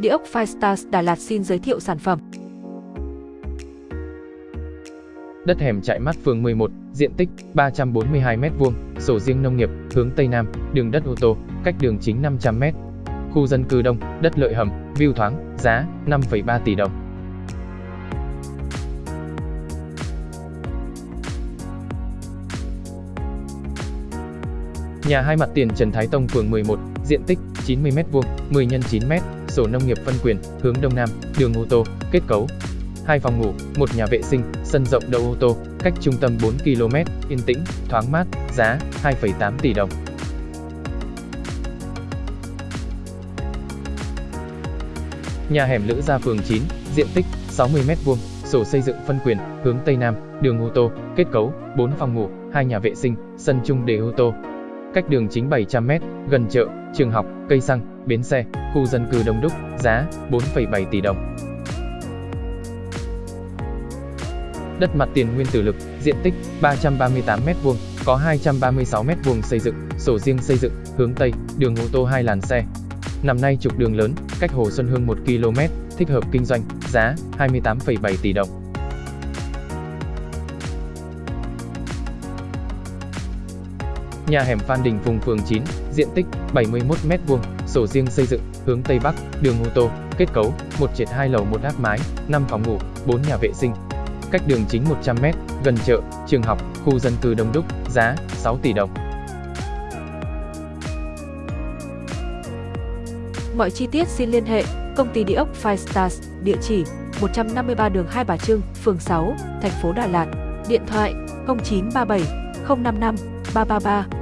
Địa ốc Firestars Đà Lạt xin giới thiệu sản phẩm. Đất hẻm chạy mắt phường 11, diện tích 342m2, sổ riêng nông nghiệp, hướng Tây Nam, đường đất ô tô, cách đường chính 500m. Khu dân cư đông, đất lợi hầm, view thoáng, giá 5,3 tỷ đồng. Nhà hai mặt tiền Trần Thái Tông phường 11, diện tích 90m2, 10 x 9m, sổ nông nghiệp phân quyền, hướng Đông Nam, đường ô tô, kết cấu. Hai phòng ngủ, một nhà vệ sinh, sân rộng đậu ô tô, cách trung tâm 4 km, yên tĩnh, thoáng mát, giá 2,8 tỷ đồng. Nhà hẻm Lữ Gia phường 9, diện tích 60m2, sổ xây dựng phân quyền, hướng Tây Nam, đường ô tô, kết cấu, 4 phòng ngủ, 2 nhà vệ sinh, sân chung để ô tô, cách đường chính 700m, gần chợ, trường học, cây xăng, bến xe, khu dân cư đông đúc, giá 4,7 tỷ đồng. Đất mặt tiền nguyên tử lực, diện tích 338m2, có 236m2 xây dựng, sổ riêng xây dựng, hướng Tây, đường ô tô 2 làn xe. Nằm nay trục đường lớn, cách Hồ Xuân Hương 1 km, thích hợp kinh doanh, giá 28,7 tỷ đồng. Nhà hẻm Phan Đình Phùng phường 9, diện tích 71m2, sổ riêng xây dựng, hướng Tây Bắc, đường ô tô, kết cấu, một trệt hai lầu một áp mái, 5 phòng ngủ, 4 nhà vệ sinh. Cách đường chính 100m, gần chợ, trường học, khu dân cư đông đúc, giá 6 tỷ đồng. Mọi chi tiết xin liên hệ công ty địa ốc Five Stars, địa chỉ 153 đường Hai Bà Trưng, phường 6, thành phố Đà Lạt, điện thoại 0937 055 333